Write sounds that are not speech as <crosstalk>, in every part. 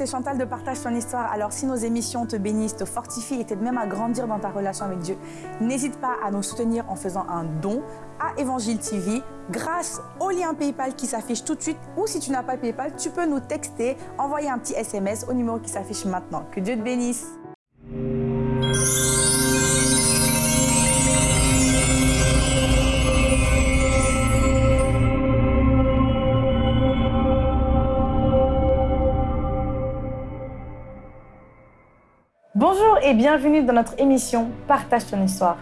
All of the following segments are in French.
c'est Chantal de Partage ton histoire. Alors si nos émissions te bénissent, te fortifient et t'aident même à grandir dans ta relation avec Dieu, n'hésite pas à nous soutenir en faisant un don à Évangile TV grâce au lien PayPal qui s'affiche tout de suite ou si tu n'as pas PayPal, tu peux nous texter, envoyer un petit SMS au numéro qui s'affiche maintenant. Que Dieu te bénisse. Et bienvenue dans notre émission Partage ton histoire.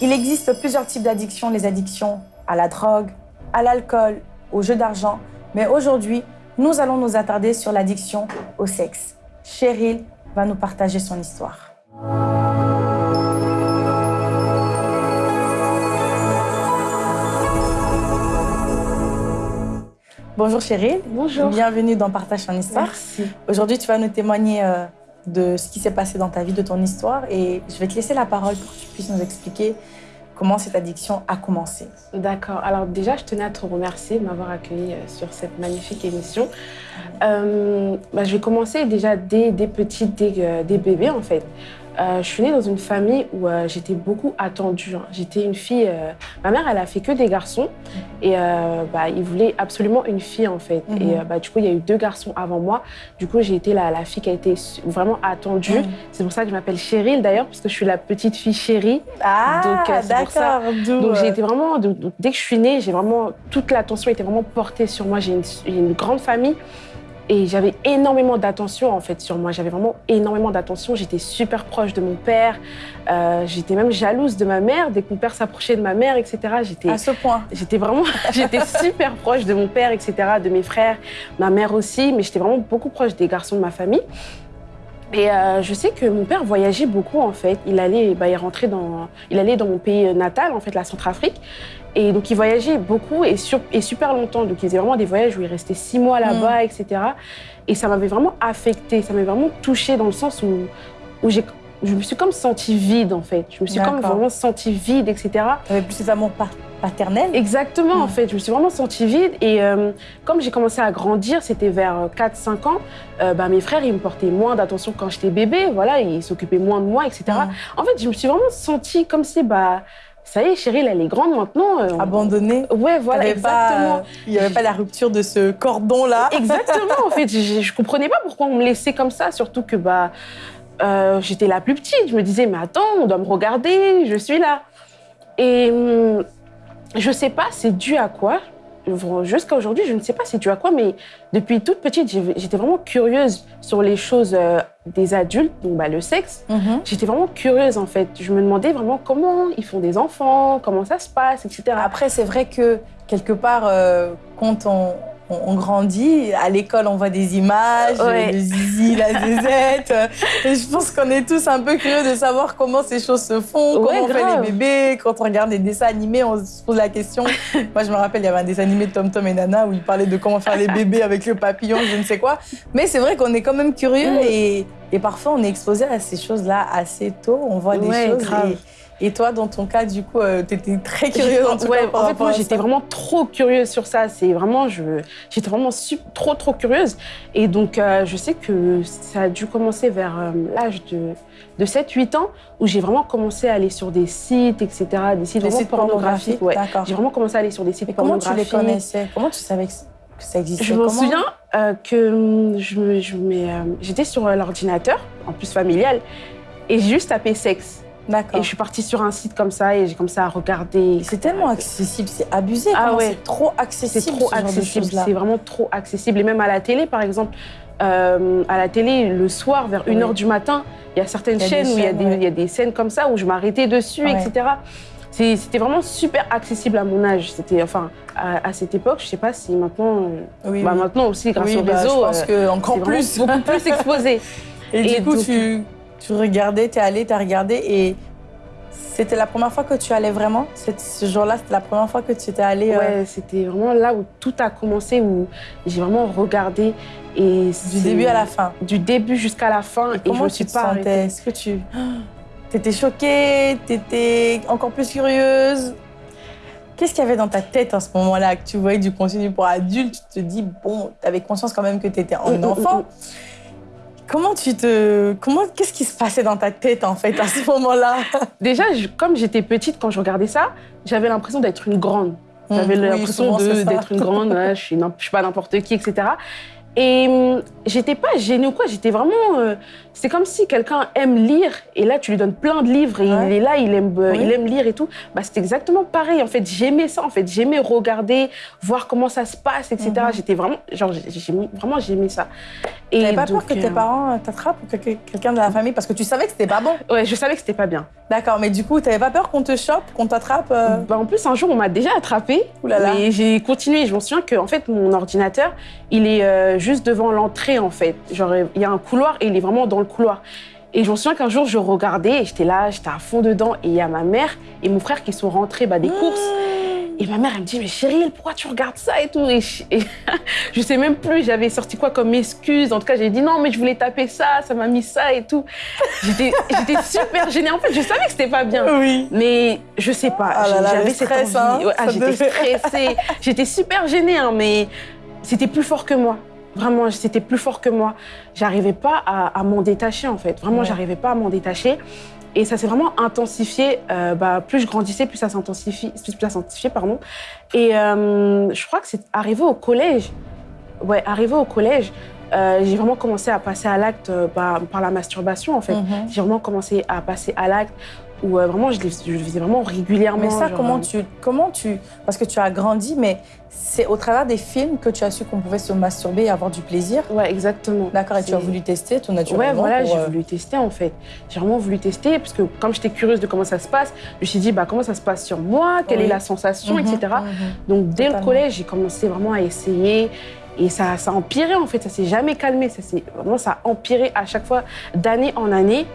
Il existe plusieurs types d'addictions, les addictions à la drogue, à l'alcool, au jeu d'argent, mais aujourd'hui, nous allons nous attarder sur l'addiction au sexe. Cheryl va nous partager son histoire. Bonjour Cheryl. Bonjour. Bienvenue dans Partage ton histoire. Merci. Aujourd'hui, tu vas nous témoigner euh, de ce qui s'est passé dans ta vie, de ton histoire. Et je vais te laisser la parole pour que tu puisses nous expliquer comment cette addiction a commencé. D'accord. Alors déjà, je tenais à te remercier de m'avoir accueilli euh, sur cette magnifique émission. Euh, bah, je vais commencer déjà dès, dès petite, dès, euh, dès bébé en fait. Euh, je suis née dans une famille où euh, j'étais beaucoup attendue. hein. J'étais une fille. euh, Ma mère, elle a fait que des garçons et bah, ils voulaient absolument une fille en fait. Mhm. Et euh, bah, du coup, il y a eu deux garçons avant moi. Du coup, j'ai été la, la fille qui a été vraiment attendue. Mhm. C'est pour ça que je m'appelle Cheryl d'ailleurs, parce que je suis la petite fille chérie. Ah, Donc, d'accord. Donc euh, j'ai été vraiment, dès que je suis née, j'ai vraiment toute l'attention était vraiment portée sur moi. J'ai une, j'ai une grande famille et j'avais énormément d'attention en fait sur moi. J'avais vraiment énormément d'attention. J'étais super proche de mon père. Euh, j'étais même jalouse de ma mère dès que mon père s'approchait de ma mère, etc. J'étais à ce point. J'étais vraiment, <laughs> j'étais super proche de mon père, etc., de mes frères, ma mère aussi, mais j'étais vraiment beaucoup proche des garçons de ma famille. Et euh, je sais que mon père voyageait beaucoup en fait. Il allait, bah, il rentrait dans, il allait dans mon pays natal en fait, la Centrafrique. Et donc il voyageait beaucoup et, sur- et super longtemps. Donc il faisait vraiment des voyages où il restait six mois là-bas, etc. Et ça m'avait vraiment affectée, ça m'avait vraiment touchée dans le sens où, où j'ai, je me suis comme sentie vide en fait. Je me suis comme vraiment sentie vide, etc. Tu avais plus cet amour pa- paternel. Exactement, en Mm. fait. Je me suis vraiment sentie vide. Et euh, comme j'ai commencé à grandir, c'était vers 4-5 ans, euh, bah, mes frères, ils me portaient moins d'attention quand j'étais bébé. Voilà, ils s'occupaient moins de moi, etc. Mm. En fait, je me suis vraiment sentie comme si, bah, ça y est, Cheryl, elle est grande maintenant. euh, on- Abandonné. Ouais, voilà, T'avais pas, exactement. euh, Il n'y avait pas la rupture de ce cordon-là. Exactement, en fait. Je, je comprenais pas pourquoi on me laissait comme ça, surtout que bah, euh, j'étais la plus petite. Je me disais, mais attends, on doit me regarder, je suis là. Et hum, je sais pas, c'est dû à quoi? Jusqu'à aujourd'hui, je ne sais pas c'est dû à quoi, mais depuis toute petite, j'étais vraiment curieuse sur les choses euh, des adultes, donc bah, le sexe. Mhm. J'étais vraiment curieuse en fait. Je me demandais vraiment comment ils font des enfants, comment ça se passe, etc. Après, c'est vrai que quelque part, euh, quand on, on- on grandit, à l'école, on voit des images, Ouais. le zizi, la <laughs> zézette. Et je pense qu'on est tous un peu curieux de savoir comment ces choses se font, Ouais, comment on fait les bébés. Quand on regarde des dessins animés, on se pose la question. <laughs> Moi, je me rappelle, il y avait un dessin animé de Tom Tom et Nana où ils parlaient de comment faire les <laughs> bébés avec le papillon, je ne sais quoi. Mais c'est vrai qu'on est quand même curieux Mm. et, et parfois on est exposé à ces choses-là assez tôt. On voit des choses. grave. Et, et toi, dans ton cas, du coup, tu étais très curieuse en tout ouais, cas. en fait, moi, j'étais vraiment trop curieuse sur ça. C'est vraiment, j'étais vraiment trop, trop curieuse. Et donc, euh, je sais que ça a dû commencer vers euh, l'âge de, de 7-8 ans, où j'ai vraiment commencé à aller sur des sites, etc., des sites Des sites pornographiques. Ouais. D'accord. J'ai vraiment commencé à aller sur des sites Et comment tu les pornographiques. connaissais? Comment tu savais que, ça existait? Je m'en Comment- souviens euh, que hum, je me- je euh, j'étais sur euh, l'ordinateur, en plus familial, et j'ai juste tapé sexe. D'accord. Et je suis partie sur un site comme ça, et j'ai commencé à regarder. C'est tellement accessible, c'est abusé. Ah ouais. C'est trop accessible. C'est trop ce accessible, c'est vraiment trop accessible. Et même à la télé, par exemple, euh, à la télé, le soir, vers 1h Oui. du matin, il y a certaines y a chaînes où il y, a des, ouais. il y a des scènes comme ça où je m'arrêtais dessus, Ouais. etc. C'était vraiment super accessible à mon âge. C'était, enfin, à, à cette époque, je sais pas si maintenant, euh, Oui, bah, oui. maintenant aussi, grâce Oui, au bah, réseau, je pense euh, que encore plus. beaucoup plus <laughs> exposé. Et, Et du coup, donc- tu, tu regardais, tu es allé, tu as regardé et c'était la première fois que tu allais vraiment? Ce jour-là, c'était la première fois que tu étais allé euh, Ouais, c'était vraiment là où tout a commencé, où j'ai vraiment regardé. Et du début à la fin. Du début jusqu'à la fin. Et, je Comment me tu suis te pas sentais? Est-ce que tu <gasps> étais choquée? T'étais encore plus curieuse? Qu'est-ce qu'il y avait dans ta tête en ce moment-là que tu voyais du contenu pour adultes? Tu te dis, bon, tu avais conscience quand même que tu étais un Mm, mm, enfant. Mm, Comment tu te. Comment... Qu'est-ce qui se passait dans ta tête, en fait, à ce <laughs> moment-là? Déjà, je- comme j'étais petite, quand je regardais ça, j'avais l'impression d'être une grande. J'avais Mmh, l'impression d'être une grande, ouais, je, suis, je suis pas n'importe qui, etc. Et hum, j'étais pas gênée ou quoi, j'étais vraiment. euh, c'est comme si quelqu'un aime lire et là tu lui donnes plein de livres et Ouais. il est là, il aime, euh, Oui. il aime lire et tout. Bah, c'était exactement pareil. En fait, j'aimais ça. En fait, j'aimais regarder, voir comment ça se passe, etc. Mhm. J'étais vraiment. Genre, j'ai- j'ai- vraiment, j'aimais ça. Et T'avais pas donc, peur que tes euh, parents t'attrapent ou que que- quelqu'un de la famille parce que tu savais que c'était pas bon? Ouais, je savais que c'était pas bien. D'accord, mais du coup, t'avais pas peur qu'on te chope, qu'on t'attrape euh, Bah, en plus, un jour, on m'a déjà attrapé. Ouh là là. Mais j'ai continué. Je me souviens que en fait, mon ordinateur, il est euh, juste devant l'entrée, en fait. Genre, il y a un couloir et il est vraiment dans le couloir. Et je me souviens qu'un jour, je regardais et j'étais là, j'étais à fond dedans. Et il y a ma mère et mon frère qui sont rentrés bah, des courses. Et ma mère, elle me dit, mais chérie, pourquoi tu regardes ça et tout? Et je, et <laughs> je sais même plus, j'avais sorti quoi comme excuse. En tout cas, j'ai dit, non, mais je voulais taper ça, ça m'a mis ça et tout. J'étais super gênée. En fait, je savais que c'était pas bien. Oui. Mais je sais pas, Ah j'avais cette envie. hein, Ouais, ah, j'étais devait- stressée, j'étais super gênée, hein, mais c'était plus fort que moi. Vraiment, c'était plus fort que moi. J'arrivais pas à, à m'en détacher, en fait. Vraiment, Ouais. j'arrivais pas à m'en détacher. Et ça s'est vraiment intensifié. euh, bah, plus je grandissais, plus ça s'intensifiait, pardon. Et euh, je crois que c'est arrivé au collège. Ouais, arrivé au collège, euh, j'ai vraiment commencé à passer à l'acte bah, par la masturbation, en fait. Mhm. J'ai vraiment commencé à passer à l'acte où euh, vraiment je, le- je le faisais vraiment régulièrement. Mais ça, genre, comment euh, tu, comment tu, parce que tu as grandi, mais c'est au travers des films que tu as su qu'on pouvait se masturber et avoir du plaisir. Ouais, exactement. D'accord, et tu as voulu tester tout Ouais, naturellement. voilà, pour, j'ai euh, voulu tester en fait. J'ai vraiment voulu tester parce que comme j'étais curieuse de comment ça se passe, je me suis dit bah comment ça se passe sur moi, quelle Oui. est la sensation, mhm, etc. mhm. Donc dès Totalement. le collège, j'ai commencé vraiment à essayer et ça, ça a empiré en fait, ça s'est jamais calmé, ça s'est vraiment ça a empiré à chaque fois d'année en année.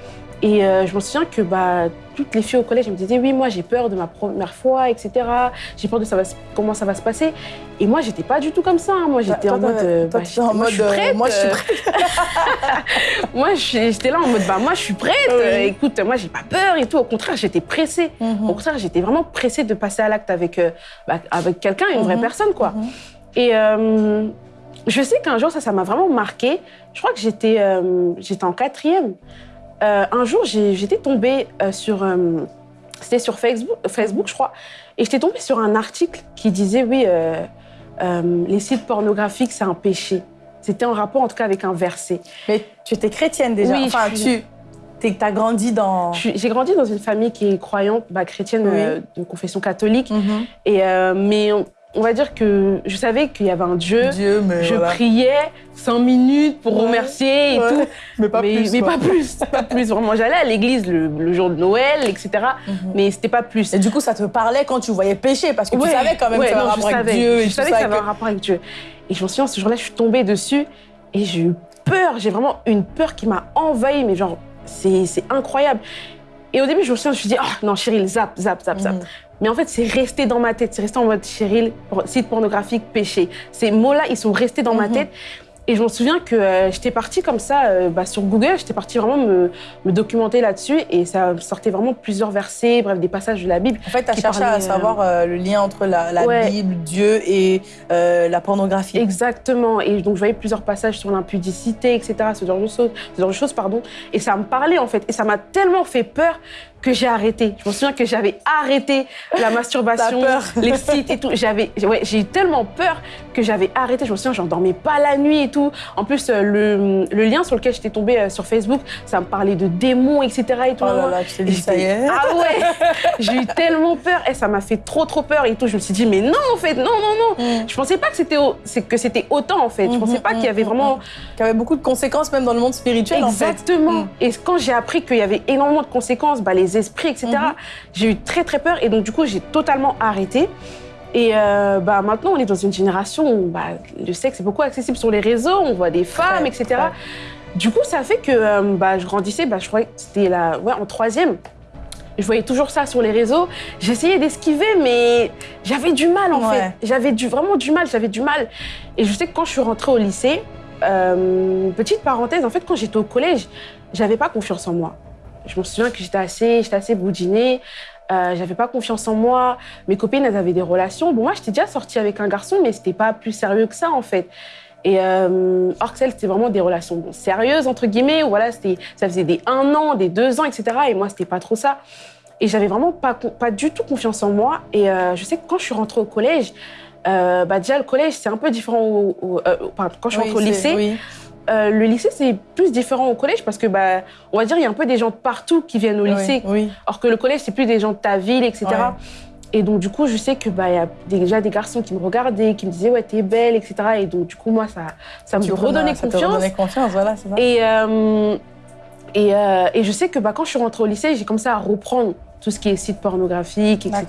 Et euh, je me souviens que bah, toutes les filles au collège elles me disaient oui moi j'ai peur de ma première fois etc j'ai peur de ça va se- comment ça va se passer et moi j'étais pas du tout comme ça hein. moi j'étais Toi, en mode euh, bah, étais en j'étais- moi, je suis euh, prête <laughs> moi, je suis euh, moi, j'étais là en mode, bah, moi, je suis prête. Oui. Euh, écoute, moi, j'ai pas peur et tout. Au contraire, j'étais pressée. Mhm. Au contraire, j'étais vraiment pressée de passer à l'acte avec, euh, bah, avec quelqu'un, une vraie Mhm. personne, quoi. Mhm. Et euh, je sais qu'un jour, ça, ça m'a vraiment marqué. Je crois que j'étais euh, j'étais en quatrième. Euh, un jour, j'étais tombée euh, sur. euh, c'était sur Facebook, Facebook, je crois. Et j'étais tombée sur un article qui disait oui, les sites pornographiques, c'est un péché. C'était en rapport, en tout cas, avec un verset. Mais tu étais chrétienne déjà. Oui, enfin, suis- tu as grandi dans. J'ai grandi dans une famille qui est croyante, bah, chrétienne Oui. de confession catholique. Mhm. Et, mais on, va dire que je savais qu'il y avait un Dieu. Dieu, mais Je voilà. priais cinq minutes pour Ouais, remercier et ouais. tout. mais pas mais plus. mais pas plus, pas plus. Vraiment, j'allais à l'église le, le jour de Noël, etc. Mhm. Mais c'était pas plus. Et du coup, ça te parlait quand tu voyais pécher, parce que tu savais quand même que ça avait un je rapport avec. Dieu et Je savais que ça avait que- un rapport avec Dieu. Et je me souviens, ce jour-là, je suis tombée dessus et j'ai eu peur. J'ai vraiment une peur qui m'a envahie, mais genre, c'est incroyable. Et au début, je me souviens, je me suis dit, oh non, Cheryl, zap, zap, zap, zap. Mhm. Mais en fait, c'est resté dans ma tête. C'est resté en mode Cheryl, por- site pornographique, péché. Ces mots-là, ils sont restés dans ma Mhm. tête. Et je me souviens que euh, j'étais partie comme ça euh, bah, sur Google, j'étais partie vraiment me, me documenter là-dessus et ça sortait vraiment plusieurs versets, bref, des passages de la Bible. En fait, tu as cherché à savoir euh, le lien entre la, la Ouais. Bible, Dieu et la pornographie. Exactement. Et donc, je voyais plusieurs passages sur l'impudicité, etc., ce genre de choses, ce genre de choses pardon. Et ça me parlait, en fait. Et ça m'a tellement fait peur que j'ai arrêté. Je me souviens que j'avais arrêté la <laughs> masturbation, les sites et tout. J'avais, ouais, j'ai eu tellement peur que j'avais arrêté. Je me souviens, j'en dormais pas la nuit et tout. En plus, euh, le, le lien sur lequel j'étais tombée euh, sur Facebook, ça me parlait de démons, etc. Et tout. Oh là là, tu t'es dit, ça y est. Ah ouais <laughs> J'ai eu tellement peur et ça m'a fait trop trop peur et tout. Je me suis dit mais non en fait non non non. Mhm. Je pensais pas que c'était au- c'est- que c'était autant en fait. Je Mhm, pensais pas qu'il y avait vraiment Qui avait beaucoup de conséquences même dans le monde spirituel, en fait. exactement. Et quand j'ai appris qu'il y avait énormément de conséquences, bah, les esprits etc. Mhm. J'ai eu très très peur et donc du coup j'ai totalement arrêté. Et euh, bah, maintenant, on est dans une génération où bah, le sexe est beaucoup accessible sur les réseaux, on voit des femmes, etc. Du coup, ça fait que euh, bah, je grandissais, bah, je croyais que c'était la, ouais, en troisième. Je voyais toujours ça sur les réseaux. J'essayais d'esquiver, mais j'avais du mal en fait. J'avais du, vraiment du mal, j'avais du mal. Et je sais que quand je suis rentrée au lycée, euh, petite parenthèse, en fait, quand j'étais au collège, j'avais pas confiance en moi. Je me souviens que j'étais assez, j'étais assez boudinée. Euh, j'avais pas confiance en moi. Mes copines, elles avaient des relations. Bon, moi, j'étais déjà sortie avec un garçon, mais c'était pas plus sérieux que ça, en fait. Et euh, Orxel, c'était vraiment des relations sérieuses, entre guillemets, où voilà, c'était, ça faisait des un an, des deux ans, etc. Et moi, c'était pas trop ça. Et j'avais vraiment pas, pas du tout confiance en moi. Et euh, je sais que quand je suis rentrée au collège, euh, bah déjà, le collège, c'est un peu différent au, pardon, quand je suis rentrée au lycée. Oui. Euh, le lycée, c'est plus différent au collège parce que, bah, on va dire, il y a un peu des gens de partout qui viennent au lycée. Oui. Alors que le collège, c'est plus des gens de ta ville, etc. Ouais. Et donc, du coup, je sais que bah, y a déjà des garçons qui me regardaient, qui me disaient, ouais, t'es belle, etc. Et donc, du coup, moi, ça, ça me redonnait ça te confiance. redonnait confiance, voilà, c'est ça. Et, euh, et, euh, et je sais que bah, quand je suis rentrée au lycée, j'ai commencé à reprendre tout ce qui est site pornographique, etc.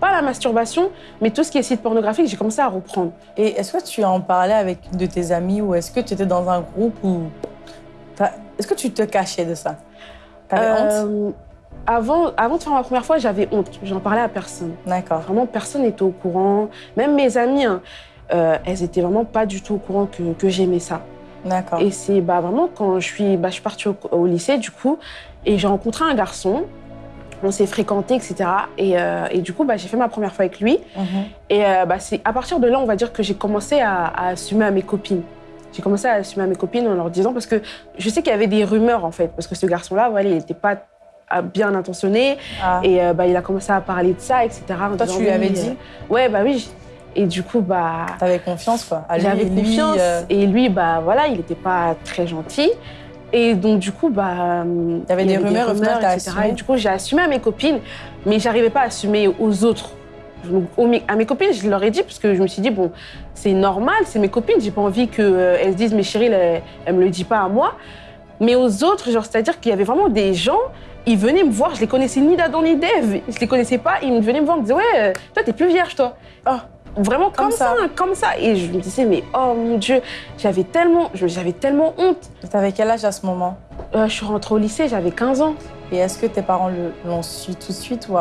Pas la masturbation, mais tout ce qui est site pornographique, j'ai commencé à reprendre. Et est-ce que tu en parlais avec une de tes amis ou est-ce que tu étais dans un groupe où... t'as- Est-ce que tu te cachais de ça? T'avais honte? Euh, avant, avant de faire ma première fois, j'avais honte. J'en parlais à personne. D'accord. Vraiment, personne n'était au courant. Même mes amies, hein, euh, elles étaient vraiment pas du tout au courant que, que j'aimais ça. D'accord. Et c'est bah, vraiment quand je suis, bah, je suis partie au, au lycée, du coup, et j'ai rencontré un garçon. On s'est fréquenté, etc. Et, euh, et du coup, bah, j'ai fait ma première fois avec lui. Mhm. Et euh, bah, c'est à partir de là, on va dire que j'ai commencé à, à assumer à mes copines. J'ai commencé à assumer à mes copines en leur disant, parce que je sais qu'il y avait des rumeurs, en fait, parce que ce garçon-là, voilà, il n'était pas euh, bien intentionné. Ah. Et euh, bah, il a commencé à parler de ça, etc. Toi, disant, tu lui avais oui, dit? Ouais, bah oui. Et du coup, bah, T'avais confiance, quoi. j'avais confiance. Et lui, bah voilà, il n'était pas très gentil. Et donc, du coup, bah. Il y avait des rumeurs, final, t'as assumé. Et du coup, j'ai assumé à mes copines, mais j'arrivais pas à assumer aux autres. Donc, à mes copines, je leur ai dit, parce que je me suis dit, bon, c'est normal, c'est mes copines, j'ai pas envie qu'elles se disent, mais chérie, elle, elle me le dit pas à moi. Mais aux autres, genre, c'est-à-dire qu'il y avait vraiment des gens, ils venaient me voir, je les connaissais ni d'Adam ni d'Ève, je les connaissais pas, ils venaient me voir, ils me disaient, ouais, euh, toi, t'es plus vierge, toi. Ah. Vraiment comme, Comme ça. ça. comme ça. Et je me disais, mais oh mon Dieu, j'avais tellement, j'avais tellement honte. T'avais quel âge à ce moment? Euh, je suis rentrée au lycée, j'avais 15 ans. Et est-ce que tes parents l'ont su tout de suite ou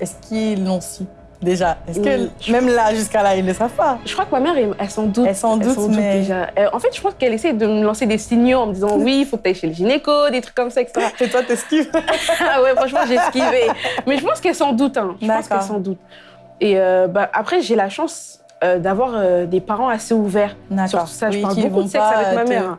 est-ce qu'ils l'ont su déjà? Est-ce que Oui, même là, jusqu'à là, ils ne le savent pas? Je crois que ma mère, elle, s'en doute. Elle s'en doute, mais- déjà. Euh, en fait, je pense qu'elle essaie de me lancer des signaux en me disant oui, il faut que tu ailles chez le gynéco, des trucs comme ça, etc. <laughs> Et toi, t'esquives? Ah ouais, franchement, j'ai esquivé. <laughs> Mais je pense qu'elle s'en doute. Hein. Je pense qu'elle s'en doute. Et euh, bah, après, j'ai la chance euh, d'avoir euh, des parents assez ouverts sur tout ça. Je parle beaucoup de sexe avec ma mère, hein,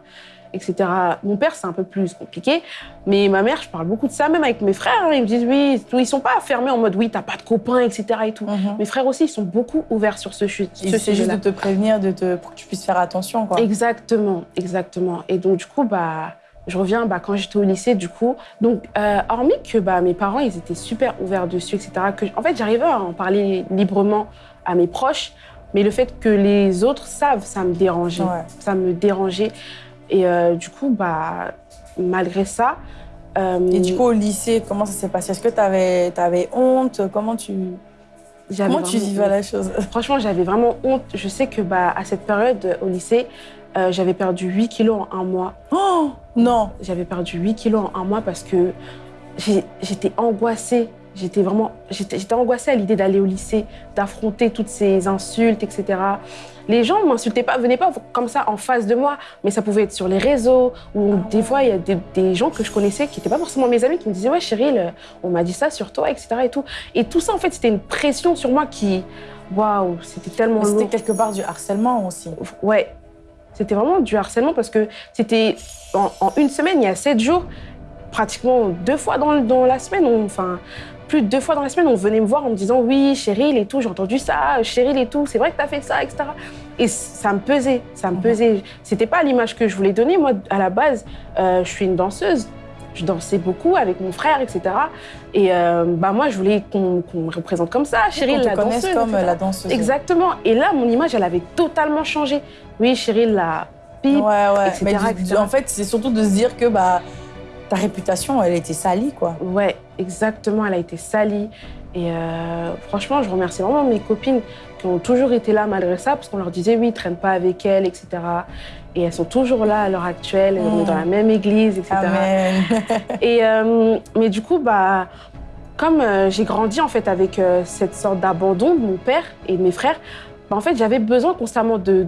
etc. Mon père, c'est un peu plus compliqué. Mais ma mère, je parle beaucoup de ça, même avec mes frères. hein. Ils me disent oui, ils sont pas fermés en mode oui, t'as pas de copains, etc. Et tout. Mhm. Mes frères aussi, ils sont beaucoup ouverts sur ce, chu- Et ce C'est juste de te prévenir, de te, pour que tu puisses faire attention. Quoi. Exactement, exactement. Et donc, du coup, bah, je reviens bah, quand j'étais au lycée, du coup. Donc, euh, hormis que bah, mes parents, ils étaient super ouverts dessus, etc., que, en fait, j'arrivais à en parler librement à mes proches, mais le fait que les autres savent, ça me dérangeait. Ouais. Ça me dérangeait. Et euh, du coup, bah, malgré ça... euh, Et du coup, au lycée, comment ça s'est passé? Est-ce que tu avais, honte? Comment tu, comment tu vivais la chose? Franchement, j'avais vraiment honte. Je sais que bah, à cette période, au lycée, euh, j'avais perdu 8 kilos en un mois. Oh Non J'avais perdu 8 kilos en un mois parce que j'étais angoissée. J'étais vraiment j'étais angoissée à l'idée d'aller au lycée, d'affronter toutes ces insultes, etc. Les gens ne m'insultaient pas, venaient pas comme ça en face de moi, mais ça pouvait être sur les réseaux, ou Ah des fois, il y a des, des gens que je connaissais qui n'étaient pas forcément mes amis, qui me disaient Ouais, Cheryl, on m'a dit ça sur toi, etc. Et tout, et tout ça, en fait, c'était une pression sur moi qui. Waouh, c'était tellement Mais C'était lourd. quelque part du harcèlement aussi. Ouais, c'était vraiment du harcèlement parce que c'était en, en une semaine, il y a sept jours, pratiquement deux fois dans, dans la semaine, on- enfin plus de deux fois dans la semaine, on venait me voir en me disant oui, Cheryl et tout, j'ai entendu ça, Cheryl et tout, c'est vrai que tu as fait ça, etc. Et ça me pesait, ça me Mhm. pesait. C'était pas l'image que je voulais donner. Moi, à la base, euh, je suis une danseuse. Je dansais beaucoup avec mon frère, etc. Et euh, bah moi, je voulais qu'on me représente comme ça, Cheryl, la connaisse danseuse. comme etc. la danseuse. Exactement. Et là, mon image, elle avait totalement changé. Oui, Cheryl, la pipe. Ouais, ouais. etc., Mais du- etc. en fait, c'est surtout de se dire que bah, ta réputation, elle était salie, quoi. Ouais, exactement. Elle a été salie. Et euh, franchement, je remercie vraiment mes copines qui ont toujours été là malgré ça, parce qu'on leur disait, oui, traîne pas avec elle, etc. Et elles sont toujours là à l'heure actuelle. On est Mm. dans la même église, etc. Amen. <laughs> Et, euh, mais du coup, bah, comme euh, j'ai grandi en fait avec euh, cette sorte d'abandon de mon père et de mes frères, bah, en fait, j'avais besoin constamment de,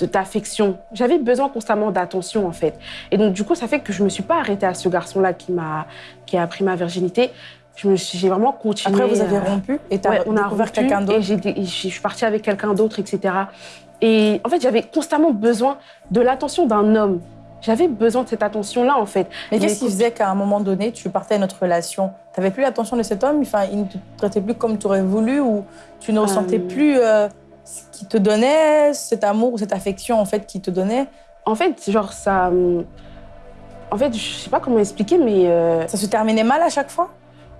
d'affection. J'avais besoin constamment d'attention en fait. Et donc du coup, ça fait que je me suis pas arrêtée à ce garçon-là qui m'a qui a pris ma virginité. j'ai vraiment continué. Après, vous avez rompu et on a découvert quelqu'un d'autre. Et, je suis partie avec quelqu'un d'autre, etc. Et en fait, j'avais constamment besoin de l'attention d'un homme. J'avais besoin de cette attention-là, en fait. Mais qu'est-ce qui faisait qu'à un moment donné, tu partais à notre relation? Tu n'avais plus l'attention de cet homme? Enfin, Il ne te traitait plus comme tu aurais voulu ou tu ne ressentais euh. plus euh, ce qui te donnait, cet amour ou cette affection, en fait, qui te donnait? En fait, genre, ça... Hum, en fait, je sais pas comment expliquer, mais... Euh, ça se terminait mal à chaque fois?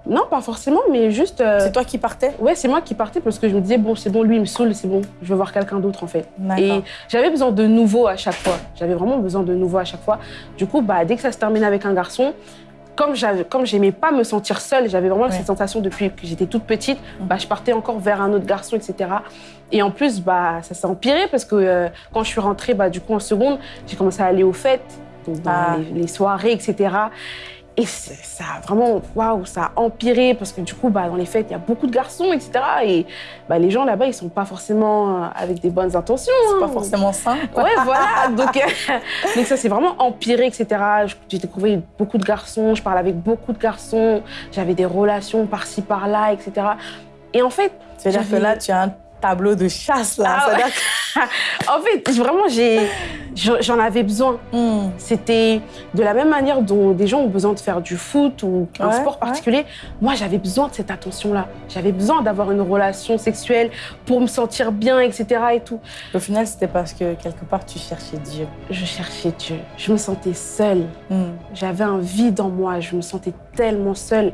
Non, pas forcément, mais juste. Euh, c'est toi qui partais? Ouais, c'est moi qui partais parce que je me disais, bon, c'est bon, lui, il me saoule, c'est bon, je veux voir quelqu'un d'autre en fait. Et j'avais besoin de nouveau à chaque fois. J'avais vraiment besoin de nouveau à chaque fois. Du coup, bah, dès que ça se terminait avec un garçon, comme j'aimais pas me sentir seule, j'avais vraiment cette sensation depuis que j'étais toute petite, mm. bah, je partais encore vers un autre garçon, etc. Et en plus, bah, ça s'est empiré parce que euh, quand je suis rentrée, bah, du coup, en seconde, j'ai commencé à aller aux fêtes, ah. les, les, soirées, etc. Et ça a vraiment, waouh, ça a empiré parce que du coup, bah, dans les fêtes, il y a beaucoup de garçons, etc. Et bah, les gens là-bas, ils sont pas forcément euh, avec des bonnes intentions. C'est pas hein. forcément sain. <laughs> Ouais, voilà. donc, euh, <laughs> donc ça s'est vraiment empiré, etc. J'ai découvert beaucoup de garçons, je parlais avec beaucoup de garçons, j'avais des relations par-ci, par-là, etc. Et en fait. C'est-à-dire que là, tu as un tableau de chasse, là. Ah <laughs> en fait, vraiment, j'en avais besoin. Hmm. C'était de la même manière dont des gens ont besoin de faire du foot ou un sport particulier. Moi, j'avais besoin de cette attention-là. J'avais besoin d'avoir une relation sexuelle pour me sentir bien, etc. Et tout. Au final, c'était parce que quelque part, tu cherchais Dieu. Je cherchais Dieu. Je me sentais seule. Hmm. J'avais un vide en moi. Je me sentais tellement seule.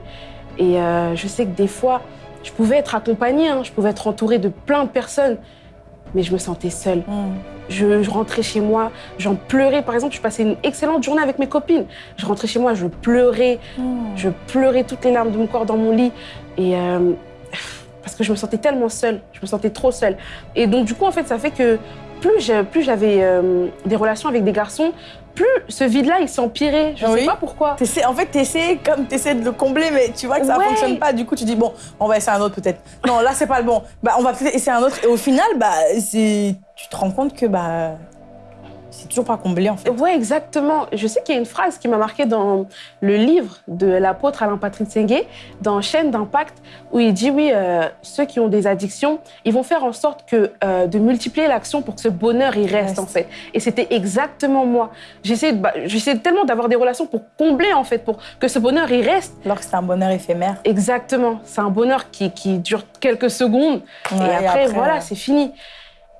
Et euh, je sais que des fois, je pouvais être accompagnée, hein. je pouvais être entourée de plein de personnes, mais je me sentais seule. Mm. Je, rentrais chez moi, j'en pleurais. Par exemple, je passais une excellente journée avec mes copines. Je rentrais chez moi, je pleurais. Mm. Je pleurais toutes les larmes de mon corps dans mon lit. Et euh, parce que je me sentais tellement seule, je me sentais trop seule. Et donc, du coup, en fait, ça fait que plus j'avais euh, des relations avec des garçons, plus ce vide-là, il s'empirait. Je ne sais pas pourquoi. en fait, tu essaies, comme, essaies de le combler, mais tu vois que ça ne fonctionne pas. Du coup, tu dis, bon, on va essayer un autre peut-être. Non, là, c'est pas le bon. Bah, on va peut-être essayer un autre. Et au final, bah, tu te rends compte que bah, c'est toujours pas comblé en fait. Ouais, exactement. Je sais qu'il y a une phrase qui m'a marquée dans le livre de l'apôtre Alain Patrick Sengue, dans Chaîne d'impact, où il dit oui, euh, ceux qui ont des addictions, ils vont faire en sorte que euh, de multiplier l'action pour que ce bonheur il reste, en fait. Et c'était exactement moi. J'essaie bah, tellement d'avoir des relations pour combler en fait, pour que ce bonheur il reste. Alors que c'est un bonheur éphémère. Exactement. C'est un bonheur qui, qui, dure quelques secondes et, après, voilà, c'est fini.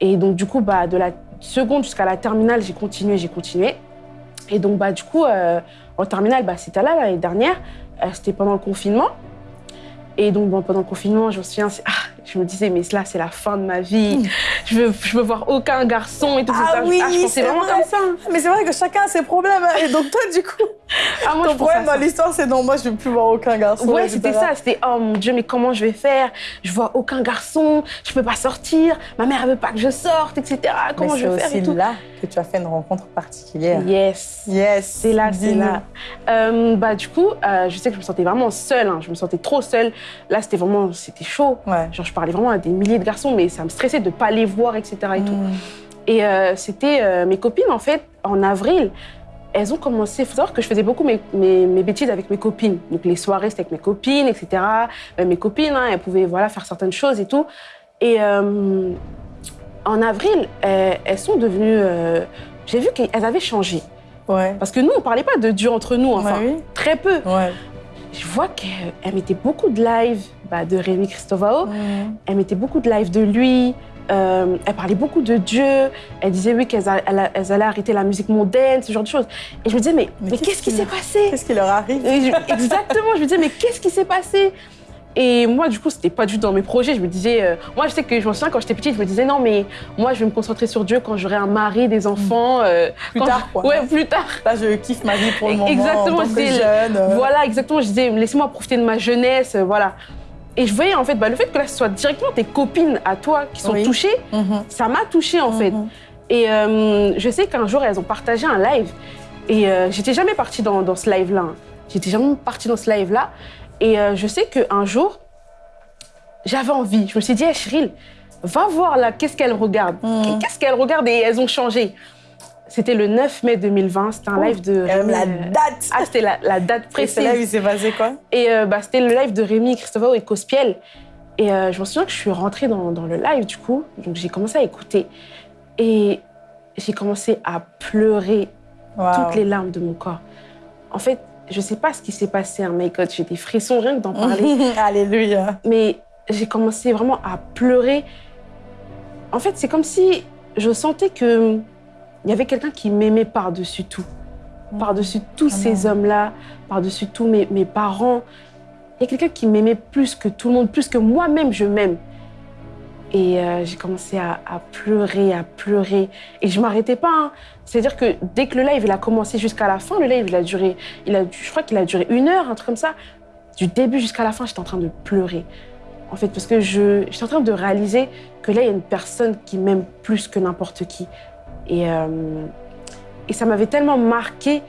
Et donc du coup, bah, de la seconde jusqu'à la terminale, j'ai continué, j'ai continué. Et donc, bah, du coup, euh, en terminale, bah, c'était là, l'année dernière. Euh, c'était pendant le confinement. Et donc, pendant le confinement, je me souviens, ah, je me disais, mais là, c'est la fin de ma vie. Je veux, je veux voir aucun garçon et tout ah ça. Oui, ah, je pensais vraiment comme ça. Mais c'est vrai que chacun a ses problèmes. Hein. Et donc, toi, du coup, ah, moi, ton problème dans l'histoire, c'est non, moi, je veux plus voir aucun garçon. Ouais, c'était ça. C'était, oh mon Dieu, mais comment je vais faire? Je vois aucun garçon, je peux pas sortir. Ma mère, elle veut pas que je sorte, etc. Comment je vais faire C'est là que tu as fait une rencontre particulière. Yes. Yes. C'est là, c'est là. Euh, bah, du coup, euh, je sais que je me sentais vraiment seule. Hein. Je me sentais trop seule. Là, c'était vraiment, c'était chaud. Ouais. Genre, je parlais vraiment à des milliers de garçons, mais ça me stressait de ne pas les voir, etc. Et, tout. Et euh, c'était euh, mes copines, en fait, en avril, elles ont commencé. Il faut savoir que je faisais beaucoup mes, mes, bêtises avec mes copines. Donc les soirées, c'était avec mes copines, etc. Euh, mes copines, hein, elles pouvaient voilà, faire certaines choses et tout. Et en avril, elles, sont devenues. J'ai vu qu'elles avaient changé. Ouais. Parce que nous, on ne parlait pas de Dieu entre nous, enfin, très peu. Ouais. Je vois qu'elle mettait beaucoup de live bah, de Rémi Christovao. Elle mettait beaucoup de live de lui. Euh, elle parlait beaucoup de Dieu. Elle disait, oui, qu'elles allaient arrêter la musique mondaine, ce genre de choses. Et je me disais, mais, mais, qu'est-ce qui s'est passé? Qu'est-ce qui leur arrive? Exactement. Je me disais, mais qu'est-ce qui s'est passé? Et moi, du coup, c'était pas du tout dans mes projets. Je me disais, euh, moi, je sais que je me souviens quand j'étais petite, je me disais, non, mais moi, je vais me concentrer sur Dieu quand j'aurai un mari, des enfants. Euh, plus tard, quoi. Ouais, plus tard. Là, je kiffe ma vie pour le moment. Exactement, en tant que jeune. Euh. Voilà, exactement. Je disais, laissez-moi profiter de ma jeunesse, voilà. Et je voyais, en fait, bah, le fait que là, ce soit directement tes copines à toi qui sont touchées, mhm. ça m'a touchée, en fait. Mhm. Et je sais qu'un jour, elles ont partagé un live. Et j'étais jamais partie dans, dans ce live-là. J'étais jamais partie dans ce live-là. Et je sais qu'un jour, j'avais envie. Je me suis dit, hey, va voir là, qu'est-ce qu'elle regarde. Mm. Qu'est-ce qu'elle regarde et elles ont changé. C'était le 9 mai 2020, c'était un live de Rémi. la euh, date Ah, c'était la, la date Et là il précise. s'est passé quoi? Et euh, bah, c'était le live de Rémi, Christophe et Cospiel. Et euh, je me souviens que je suis rentrée dans, dans le live, du coup. Donc, j'ai commencé à écouter. Et j'ai commencé à pleurer Wow. toutes les larmes de mon corps. En fait, je sais pas ce qui s'est passé, hein, my God, j'ai des frissons rien que d'en parler. <laughs> Alléluia. mais j'ai commencé vraiment à pleurer. En fait, c'est comme si je sentais que il y avait quelqu'un qui m'aimait par-dessus tout, par-dessus tous Amen. ces hommes-là, par-dessus tous mes, mes parents. Il y a quelqu'un qui m'aimait plus que tout le monde, plus que moi-même, je m'aime. Et euh, j'ai commencé à, à pleurer, à pleurer. Et je m'arrêtais pas. hein. C'est-à-dire que dès que le live il a commencé jusqu'à la fin, le live il a duré, il a, je crois qu'il a duré une heure, un truc comme ça. Du début jusqu'à la fin, j'étais en train de pleurer. En fait, parce que je, j'étais en train de réaliser que là, il y a une personne qui m'aime plus que n'importe qui. Et, euh, et ça m'avait tellement marqué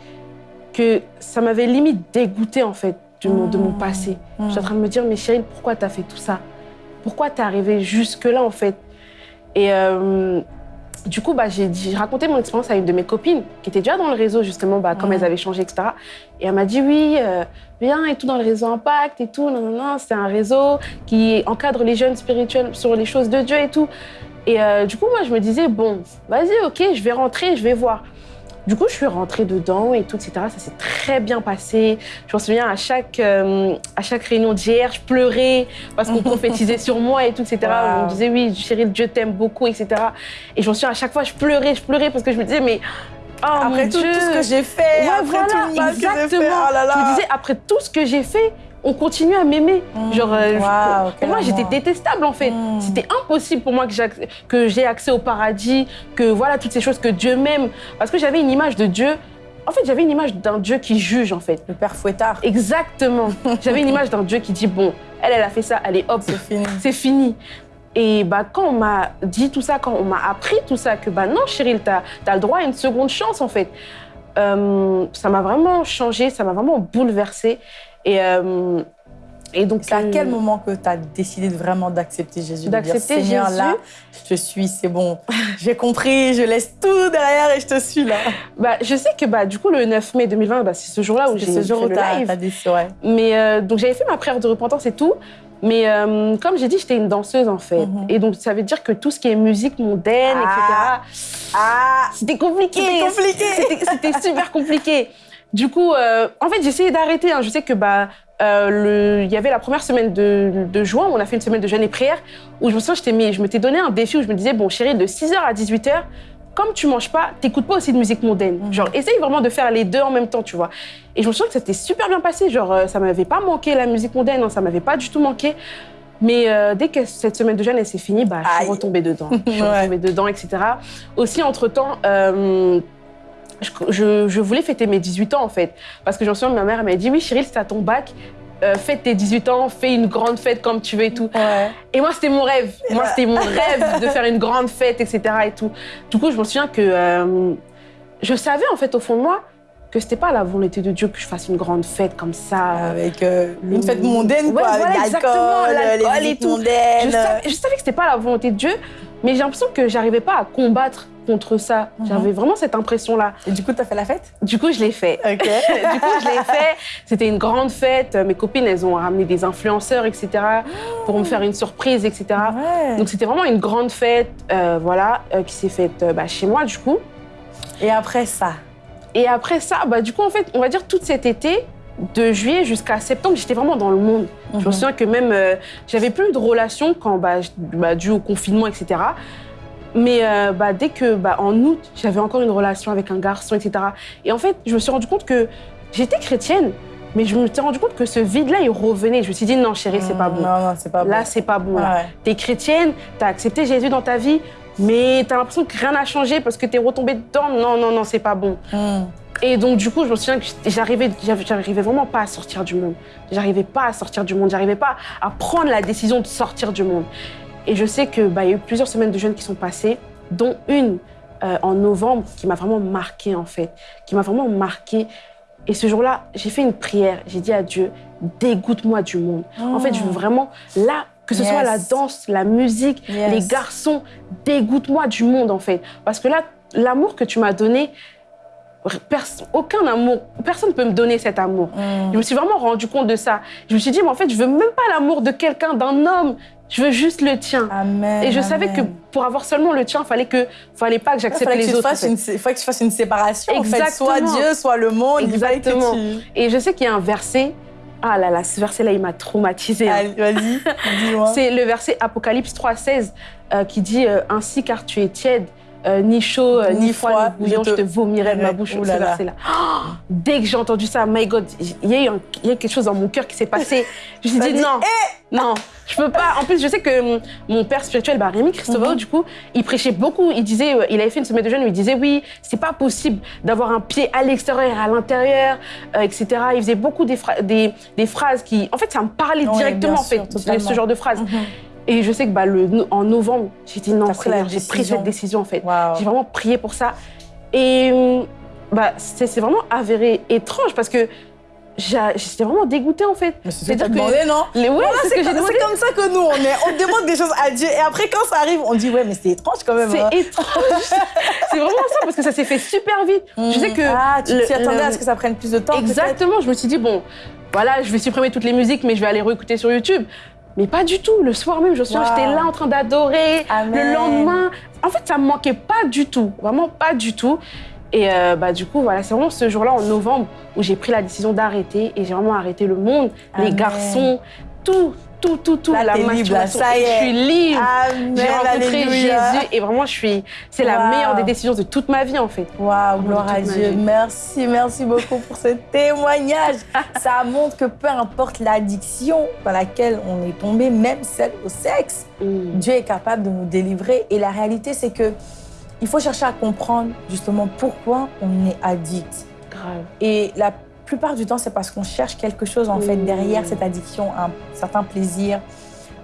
que ça m'avait limite dégoûté, en fait, de mon, de mon passé. J'étais en train de me dire, mais chérie, pourquoi t'as fait tout ça? Pourquoi t'es arrivée jusque-là, en fait? Et euh, du coup, bah, j'ai, raconté mon expérience à une de mes copines qui était déjà dans le réseau, justement, bah, comme elles avaient changé, etc. Et elle m'a dit, oui, euh, viens et tout dans le réseau Impact et tout. Non, non, non, c'est un réseau qui encadre les jeunes spirituels sur les choses de Dieu et tout. Et euh, du coup, moi, je me disais, bon, vas-y, ok, je vais rentrer, je vais voir. Du coup, je suis rentrée dedans et tout, etc. Ça s'est très bien passé. Je me souviens, à chaque, euh, à chaque réunion d'hier, je pleurais parce qu'on <laughs> prophétisait sur moi et tout, etc. Wow. On me disait, oui, chérie, Dieu t'aime beaucoup, etc. Et je me souviens, à chaque fois, je pleurais, je pleurais parce que je me disais, mais oh Après mon tout, Dieu. tout ce que j'ai fait, Ouais, après voilà, tout le mal que j'ai exactement. fait, oh là là. Je me disais, après tout ce que j'ai fait, on continue à m'aimer. Mm. Genre, euh, je- pour moi, j'étais détestable en fait. Mm. C'était impossible pour moi que j'ai acc- que j'ai accès au paradis, que voilà toutes ces choses que Dieu m'aime, parce que j'avais une image de Dieu. En fait, j'avais une image d'un Dieu qui juge en fait. Le père fouettard, Exactement. j'avais une image d'un Dieu qui dit bon, elle, elle a fait ça, allez hop, c'est fini. c'est fini. Et bah, quand on m'a dit tout ça, quand on m'a appris tout ça, que bah non, Cheryl, t'as as le droit à une seconde chance en fait, euh, ça m'a vraiment changé, ça m'a vraiment bouleversée. Et, euh, et donc, C'est à euh, quel moment que tu as décidé de vraiment d'accepter Jésus D'accepter Jésus là, je te suis, c'est bon. <laughs> J'ai compris, je laisse tout derrière et je te suis là. bah, Je sais que bah, du coup, le 9 mai 2020, bah, c'est ce jour-là où j'ai ce fait jour où le live. ouais. Mais euh, donc j'avais fait ma prière de repentance et tout. Mais euh, comme j'ai dit, j'étais une danseuse en fait. Mhm. Et donc ça veut dire que tout ce qui est musique mondaine, Ah. etc., Ah c'était compliqué. C'était compliqué. C'était- C'était super compliqué. Du coup, euh, en fait, j'ai essayé d'arrêter. hein. Je sais que bah, euh, le- il y avait la première semaine de, de juin, où on a fait une semaine de jeûne et prière, où je me souviens, mis- je m'étais donné un défi où je me disais, bon chérie, de 6h à 18h, comme tu manges pas, t'écoutes pas aussi de musique mondaine. Mhm. Genre, essaye vraiment de faire les deux en même temps, tu vois. Et je me souviens que ça s'était super bien passé. Genre, euh, ça m'avait pas manqué la musique mondaine, hein, ça m'avait pas du tout manqué. Mais euh, dès que cette semaine de jeûne elle s'est finie, bah, je suis retombée dedans. Je suis <laughs> retombée dedans, etc. Aussi, entre-temps, euh, je, voulais fêter mes 18 ans, en fait. Parce que je me souviens, ma mère m'a dit, oui, Cyril, c'est à ton bac. euh, fête tes 18 ans, fais une grande fête comme tu veux et tout. Ouais. Et moi, c'était mon rêve. Moi, c'était mon <laughs> rêve de faire une grande fête, etc. Et tout. Du coup, je me souviens que euh, je savais, en fait, au fond de moi, que c'était pas la volonté de Dieu que je fasse une grande fête comme ça. Avec euh, une fête mondaine, Ouais, quoi, voilà, l'alcool, l'alcool les et tout. mondaines. Je savais, je savais que c'était pas la volonté de Dieu, mais j'ai l'impression que j'arrivais pas à combattre contre ça. Mhm. J'avais vraiment cette impression-là. Et du coup, tu as fait la fête? Du coup, je l'ai fait. Ok. <laughs> du coup, je l'ai fait. C'était une grande fête. Mes copines, elles ont ramené des influenceurs, etc., pour me faire une surprise, etc. Ouais. Donc, c'était vraiment une grande fête, euh, voilà, euh, qui s'est faite euh, bah, chez moi, du coup. Et après ça? Et après ça, bah, du coup, en fait, on va dire tout cet été, de juillet jusqu'à septembre, j'étais vraiment dans le monde. Je me Mhm. souviens que même, euh, j'avais plus de relations quand, bah, bah, dû au confinement, etc. Mais euh, bah, dès que, bah, en août, j'avais encore une relation avec un garçon, etc. Et en fait, je me suis rendu compte que j'étais chrétienne, mais je me suis rendu compte que ce vide-là, il revenait. Je me suis dit, non, chérie, c'est pas bon. Non, non, c'est pas bon. Là, c'est pas bon. là. Ouais. T'es chrétienne, t'as accepté Jésus dans ta vie, mais t'as l'impression que rien n'a changé parce que t'es retombée dedans. Non, non, non, c'est pas bon. Hmm. Et donc, du coup, je me souviens que j'arrivais j'arrivais vraiment pas à sortir du monde. J'arrivais pas à sortir du monde. J'arrivais pas à prendre la décision de sortir du monde. Et je sais que bah, y a eu plusieurs semaines de jeûne qui sont passées, dont une euh, en novembre qui m'a vraiment marquée en fait, qui m'a vraiment marquée. Et ce jour-là, j'ai fait une prière. J'ai dit à Dieu, dégoûte-moi du monde. En fait, je veux vraiment là Que ce soit la danse, la musique, Yes. les garçons, dégoûte-moi du monde en fait. Parce que là, l'amour que tu m'as donné, aucun amour, personne ne peut me donner cet amour. Mm. Je me suis vraiment rendu compte de ça. Je me suis dit, mais en fait, je veux même pas l'amour de quelqu'un, d'un homme. Je veux juste le tien. Amen. Et je savais que pour avoir seulement le tien, fallait que, fallait pas que Il j'accepte fallait que, les tu autres. en fasses fait. une, il fallait que tu fasses une séparation, en fait. Soit Exactement. Dieu, soit le monde. Il que Exactement. tu- Et je sais qu'il y a un verset. Ah là là, ce verset-là, il m'a traumatisée. hein. Allez, vas-y, <laughs> dis-moi. C'est le verset Apocalypse 3,16 euh, qui dit euh, Ainsi car tu es tiède, euh, ni chaud, euh, ni, Ni froid, ni bouillant, je je te te vomirai de ma bouche. Ce là là. Oh, <gasps> dès que j'ai entendu ça, my God, il y, a eu un- il y a eu quelque chose dans mon cœur qui s'est passé. Je me suis dit non, non, je peux pas. En plus, je sais que mon père spirituel, bah, Rémi Christovao, Mhm. du coup, il prêchait beaucoup. Il disait, euh, il avait fait une semaine de jeûne où il disait oui, c'est pas possible d'avoir un pied à l'extérieur et à l'intérieur, euh, etc. Il faisait beaucoup des, phra- des, des phrases qui, en fait, ça me parlait directement, en fait, ce genre de phrases. Mhm. Et je sais que bah, le, en novembre, j'ai dit non, j'ai pris cette décision en fait. J'ai vraiment prié pour ça. Et hum, bah, c'est vraiment avéré étrange parce que j'étais vraiment dégoûtée en fait. C'est ce que demandé, non Les, ouais, Voilà, c'est comme, demandé. c'est comme ça que nous, on est. On demande des choses à Dieu. Et après, quand ça arrive, on dit, ouais, mais c'est étrange quand même. hein. C'est étrange. <laughs> c'est vraiment ça parce que ça s'est fait super vite. Je sais que Ah, tu t'y attendais le- à ce que ça prenne plus de temps Exactement, je me suis dit, bon, voilà, je vais supprimer toutes les musiques, mais je vais aller réécouter sur YouTube. Mais pas du tout. Le soir même, je Wow. j'étais là en train d'adorer. Le lendemain, en fait, ça me manquait pas du tout. Vraiment pas du tout. Et euh, bah, du coup, voilà, c'est vraiment ce jour-là, en novembre, où j'ai pris la décision d'arrêter. Et j'ai vraiment arrêté le monde, les garçons, tout, tout, tout, tout. Là, la libre, là, ça y est. Je suis libre. J'ai rencontré alléluia. Jésus et vraiment, je suis. C'est la Wow. meilleure des décisions de toute ma vie, en fait. Waouh, gloire à Dieu. Merci, merci beaucoup pour ce <laughs> témoignage. Ça montre que peu importe l'addiction dans laquelle on est tombé, même celle au sexe, Mm. Dieu est capable de nous délivrer. Et la réalité, c'est que il faut chercher à comprendre justement pourquoi on est addict. Grave. Et la plupart du temps, c'est parce qu'on cherche quelque chose en fait derrière cette addiction, un certain plaisir,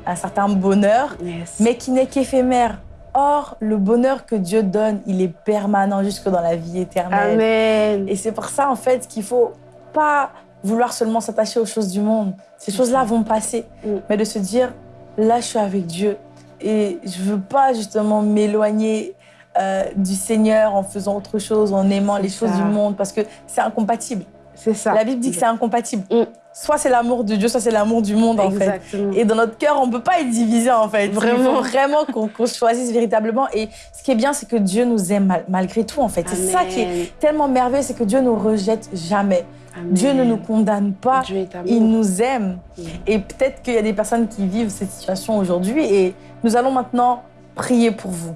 un certain bonheur, Yes. mais qui n'est qu'éphémère. Or, le bonheur que Dieu donne, il est permanent jusque dans la vie éternelle. Amen. Et c'est pour ça, en fait, qu'il faut pas vouloir seulement s'attacher aux choses du monde. Ces choses-là vont passer. Mm. Mais de se dire, là, je suis avec Dieu. Et je veux pas, justement, m'éloigner euh, du Seigneur en faisant autre chose, en aimant les choses du monde, parce que c'est incompatible. C'est ça. La Bible dit que c'est incompatible. Mm. Soit c'est l'amour de Dieu, soit c'est l'amour du monde, en fait. Exactement. Et dans notre cœur, on ne peut pas être divisé en fait. Il Vraiment. faut vraiment qu'on qu'on choisisse véritablement. Et ce qui est bien, c'est que Dieu nous aime mal- malgré tout en fait. C'est ça qui est tellement merveilleux, c'est que Dieu ne nous rejette jamais. Amen. Dieu ne nous condamne pas. Dieu est amour. Il nous aime. Mm. Et peut-être qu'il y a des personnes qui vivent cette situation aujourd'hui. Et nous allons maintenant prier pour vous.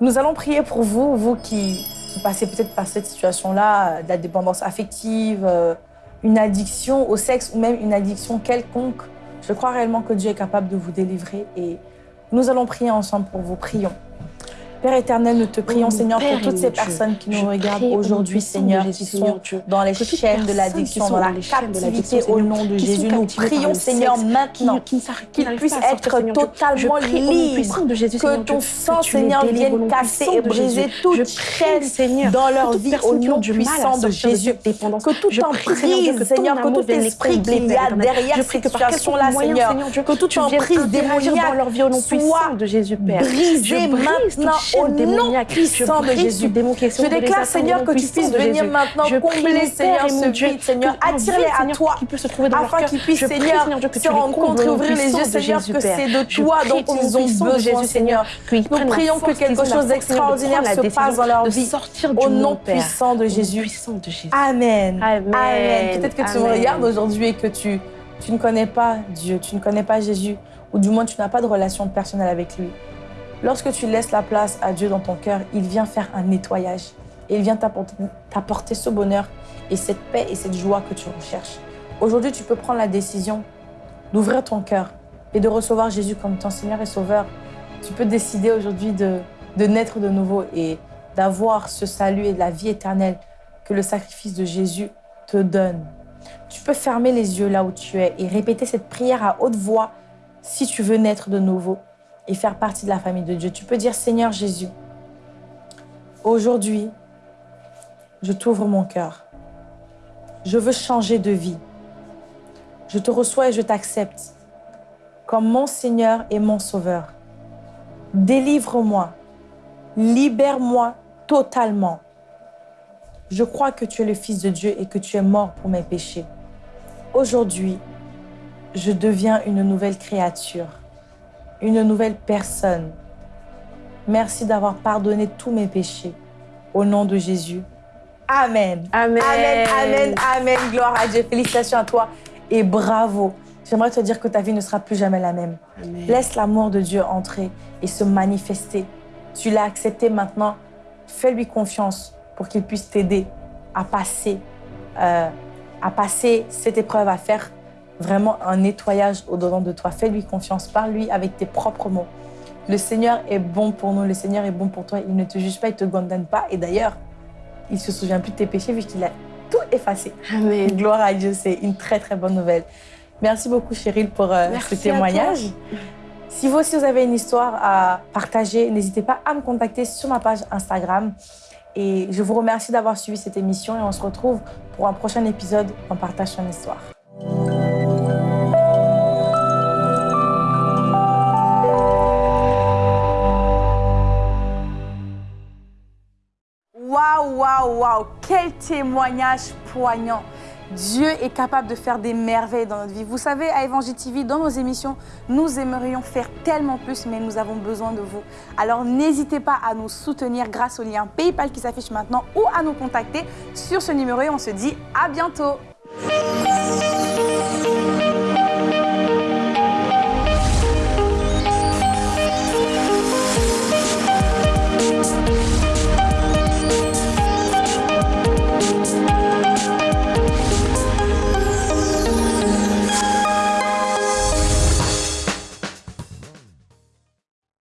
Nous allons prier pour vous, vous qui, passez peut-être par cette situation-là, euh, de la dépendance affective, euh, une addiction au sexe ou même une addiction quelconque. Je crois réellement que Dieu est capable de vous délivrer et nous allons prier ensemble pour vous. Prions. Père éternel, nous te prions, Oh, Seigneur, pour toutes ces personnes qui nous regardent aujourd'hui, Seigneur, qui sont dans les chaînes de l'addiction, dans la captivité au nom de Jésus. Nous prions, Seigneur, maintenant qu'ils puissent être totalement libres. Que ton sang, Seigneur, vienne casser et briser toute chaîne Seigneur, dans leur vie au nom puissant de Jésus. Que toute emprise, Seigneur, que tout esprit qu'il y a derrière cette situation-là, Seigneur, que toute emprise démoniaque leur vie au nom soit puissant de Jésus, Père. brisée maintenant au nom puissant de Jésus. Je déclare, Seigneur, que tu puisses venir maintenant combler, Seigneur, ce vide, Seigneur. Attire-les à toi afin qu'ils puissent, Seigneur, se rendre compte et ouvrir les yeux, Seigneur, que c'est de toi dont ils ont besoin, Seigneur. Nous prions que quelque chose d'extraordinaire se passe dans leur vie. Au nom puissant de Jésus. Amen. Amen. Peut-être que tu me regardes aujourd'hui et que tu, tu ne connais pas Dieu, tu ne connais pas Jésus, ou du moins tu n'as pas de relation personnelle avec lui. Lorsque tu laisses la place à Dieu dans ton cœur, il vient faire un nettoyage. Et il vient t'apporter ce bonheur et cette paix et cette joie que tu recherches. Aujourd'hui, tu peux prendre la décision d'ouvrir ton cœur et de recevoir Jésus comme ton Seigneur et Sauveur. Tu peux décider aujourd'hui de, naître de nouveau et d'avoir ce salut et la vie éternelle que le sacrifice de Jésus te donne. Tu peux fermer les yeux là où tu es et répéter cette prière à haute voix si tu veux naître de nouveau et faire partie de la famille de Dieu. Tu peux dire Seigneur Jésus, aujourd'hui, je t'ouvre mon cœur. Je veux changer de vie. Je te reçois et je t'accepte comme mon Seigneur et mon Sauveur. Délivre-moi, libère-moi totalement. Je crois que tu es le Fils de Dieu et que tu es mort pour mes péchés. Aujourd'hui, je deviens une nouvelle créature, une nouvelle personne. Merci d'avoir pardonné tous mes péchés. Au nom de Jésus. Amen. Amen. Amen, amen, amen. Gloire à Dieu. Félicitations à toi et bravo. J'aimerais te dire que ta vie ne sera plus jamais la même. Amen. Laisse l'amour de Dieu entrer et se manifester. Tu l'as accepté maintenant. Fais-lui confiance pour qu'il puisse t'aider à passer, euh, à passer cette épreuve, à faire vraiment un nettoyage au-dedans de toi. Fais-lui confiance. Parle-lui avec tes propres mots. Le Seigneur est bon pour nous. Le Seigneur est bon pour toi. Il ne te juge pas, il ne te condamne pas. Et d'ailleurs, il ne se souvient plus de tes péchés vu qu'il a tout effacé. Amen. Gloire à Dieu, c'est une très très bonne nouvelle. Merci beaucoup Cheryl pour euh, ce témoignage. Si vous aussi vous avez une histoire à partager, n'hésitez pas à me contacter sur ma page Instagram. Et je vous remercie d'avoir suivi cette émission et on se retrouve pour un prochain épisode On partage son histoire. Waouh, quel témoignage poignant. Dieu est capable de faire des merveilles dans notre vie. Vous savez, à Évangile TV, dans nos émissions, nous aimerions faire tellement plus, mais nous avons besoin de vous. Alors n'hésitez pas à nous soutenir grâce au lien PayPal qui s'affiche maintenant ou à nous contacter sur ce numéro et on se dit à bientôt.